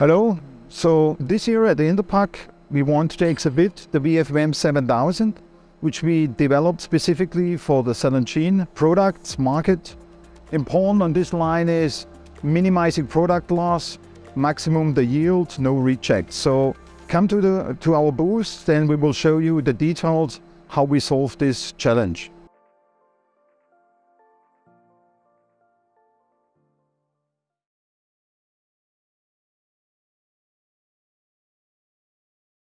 Hello. So this year at the Interpack, we want to exhibit the VFM 7000, which we developed specifically for the cell and gene products market. Important on this line is minimizing product loss, maximum the yield, no rejects. So come to, the, to our booth, then we will show you the details how we solve this challenge.